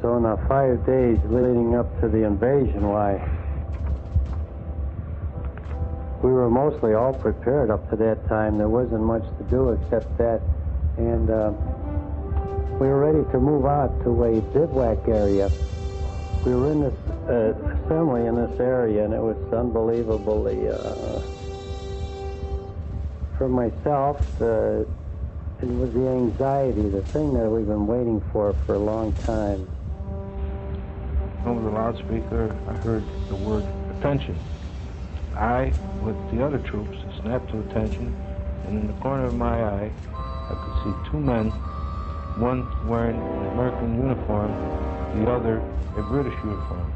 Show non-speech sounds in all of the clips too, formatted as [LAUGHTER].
So in the five days leading up to the invasion, why, we were mostly all prepared up to that time. There wasn't much to do except that. And uh, we were ready to move out to a bivouac area. We were in this uh, assembly in this area, and it was unbelievably, uh, for myself, uh, it was the anxiety, the thing that we've been waiting for for a long time. Over the loudspeaker, I heard the word attention. I, with the other troops, snapped to attention, and in the corner of my eye, I could see two men, one wearing an American uniform, the other a British uniform.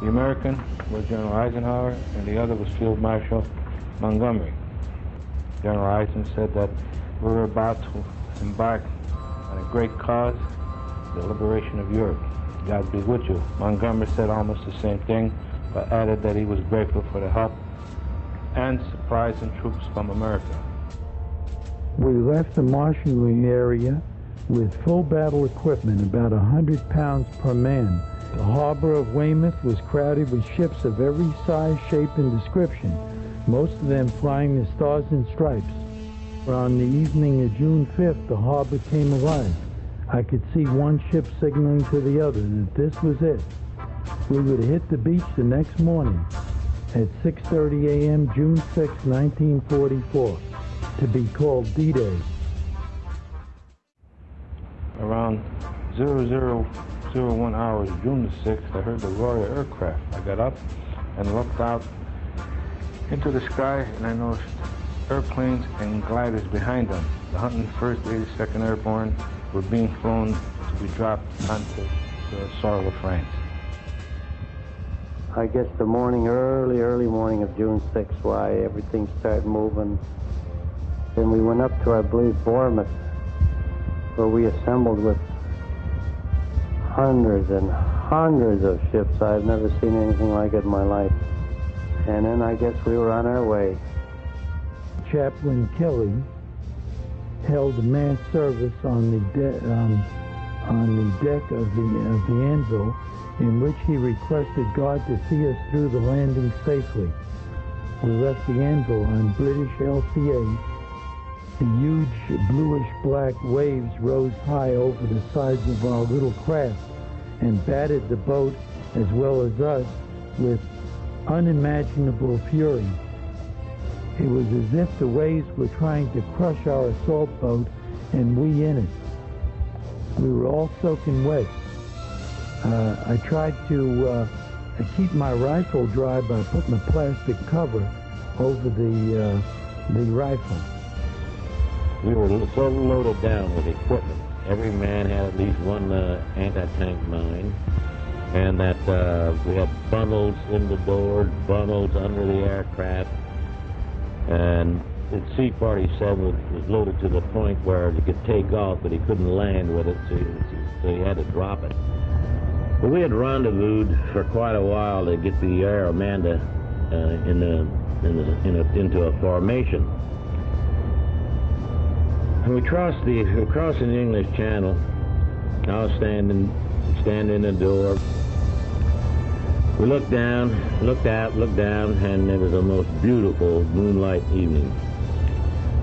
The American was General Eisenhower, and the other was Field Marshal Montgomery. General Eisenhower said that we were about to embark on a great cause, the liberation of Europe. God be with you. Montgomery said almost the same thing, but added that he was grateful for the help and supplies and troops from America. We left the marshalling area with full battle equipment, about 100 pounds per man. The harbor of Weymouth was crowded with ships of every size, shape, and description, most of them flying the Stars and Stripes. On the evening of June 5th, the harbor came alive. I could see one ship signaling to the other that this was it. We would hit the beach the next morning at 6.30 a.m. June 6, 1944, to be called D-Day. Around 0001 hours, June the 6th, I heard the roar of aircraft. I got up and looked out into the sky, and I noticed airplanes and gliders behind them. The 101st, 82nd Airborne were being flown to be dropped onto the soil of France. I guess the morning, early, early morning of June 6th, why everything started moving. Then we went up to, I believe, Bournemouth, where we assembled with hundreds and hundreds of ships. I've never seen anything like it in my life. And then I guess we were on our way. Chaplain Kelly held a mass service on the um, on the deck of the of the Anvil, in which he requested God to see us through the landing safely. We left the Anvil on British LCA. The huge bluish-black waves rose high over the sides of our little craft and battered the boat as well as us with unimaginable fury. It was as if the waves were trying to crush our assault boat and we in it. We were all soaking wet. Uh, I tried to uh, keep my rifle dry by putting a plastic cover over the, uh, the rifle. We were so loaded down with equipment. Every man had at least one uh, anti-tank mine and that uh, we had bundles in the doors, bundles under the aircraft, and the C-47 was, was loaded to the point where he could take off, but he couldn't land with it, so he, so he had to drop it. But we had rendezvoused for quite a while to get the Air Amanda uh, in the, in the, in a, into a formation. And we crossed the, crossed the English Channel. I was standing, standing in the door. We looked down, looked out, looked down, and it was the most beautiful moonlight evening.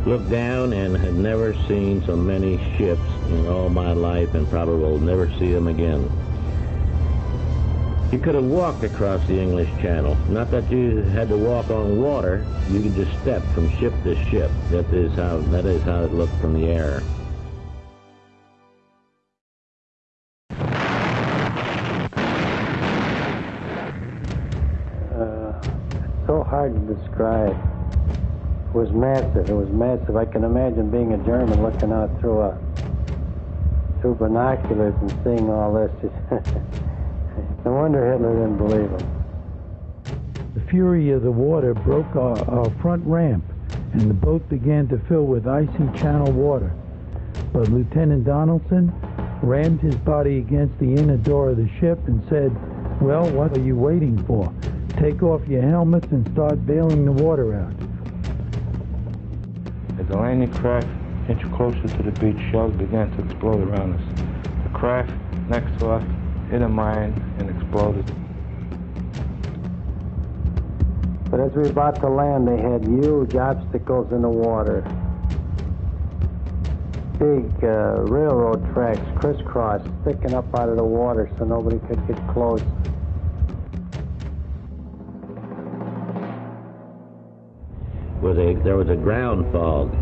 Looked down and had never seen so many ships in all my life and probably will never see them again. You could have walked across the English Channel. Not that you had to walk on water. You could just step from ship to ship. That is how that is how it looked from the air. Hard to describe. It was massive. It was massive. I can imagine being a German looking out through a through binoculars and seeing all this. [LAUGHS] no wonder Hitler didn't believe him. The fury of the water broke our, our front ramp, and the boat began to fill with icy channel water. But Lieutenant Donaldson rammed his body against the inner door of the ship and said, Well, what are you waiting for? Take off your helmets and start bailing the water out. As the landing craft inched closer to the beach, shells began to explode around us. The craft next to us hit a mine and exploded. But as we were about to land, they had huge obstacles in the water. Big uh, railroad tracks crisscross sticking up out of the water so nobody could get close. A there was a ground fog,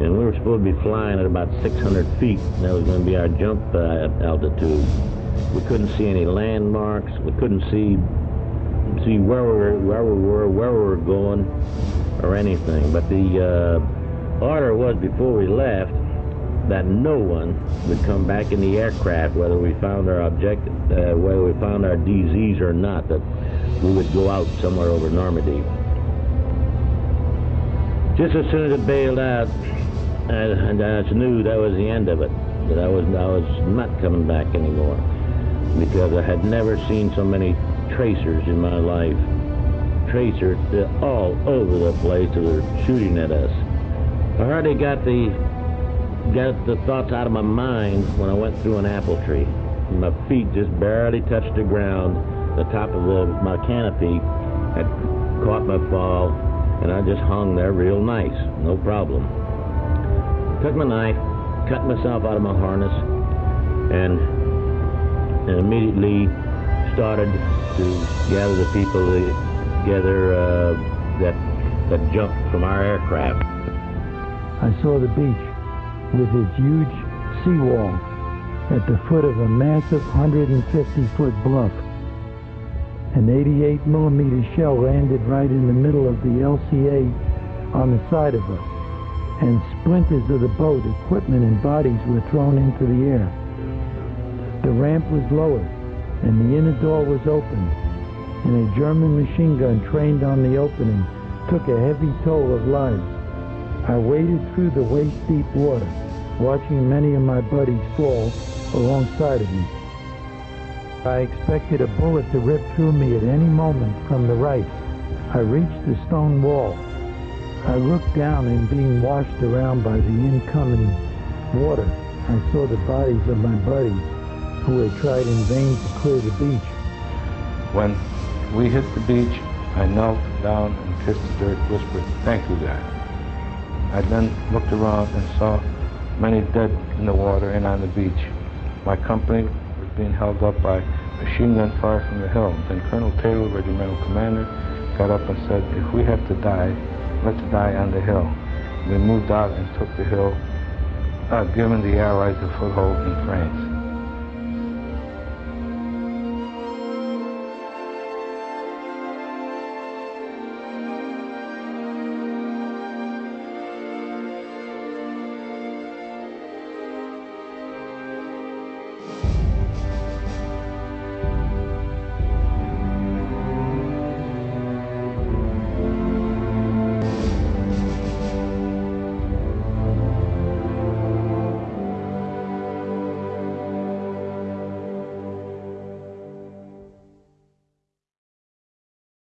and we were supposed to be flying at about 600 feet. And that was going to be our jump uh, altitude. We couldn't see any landmarks. We couldn't see see where we were, where we were, where we were going, or anything. But the uh, order was before we left that no one would come back in the aircraft, whether we found our objective, uh, whether we found our DZs or not. That we would go out somewhere over Normandy. Just as soon as it bailed out, I, I just knew that was the end of it. That I was I was not coming back anymore because I had never seen so many tracers in my life. Tracers all over the place that were shooting at us. I hardly got the got the thoughts out of my mind when I went through an apple tree. My feet just barely touched the ground. The top of the, my canopy had caught my fall, and I just hung there real nice, no problem. Took my knife, cut myself out of my harness, and, and immediately started to gather the people together uh, that that jumped from our aircraft. I saw the beach with its huge seawall at the foot of a massive 150-foot bluff. An 88 millimeter shell landed right in the middle of the LCA on the side of us, and splinters of the boat, equipment, and bodies were thrown into the air. The ramp was lowered, and the inner door was opened, and a German machine gun trained on the opening took a heavy toll of lives. I waded through the waist-deep water, watching many of my buddies fall alongside of me. I expected a bullet to rip through me at any moment from the right. I reached the stone wall. I looked down and being washed around by the incoming water, I saw the bodies of my buddies who had tried in vain to clear the beach. When we hit the beach, I knelt down and kissed the dirt, whispered, thank you, God. I then looked around and saw many dead in the water and on the beach. My company being held up by machine gun fire from the hill. Then Colonel Taylor, regimental commander, got up and said, if we have to die, let's die on the hill. We moved out and took the hill, uh, giving the Allies a foothold in France.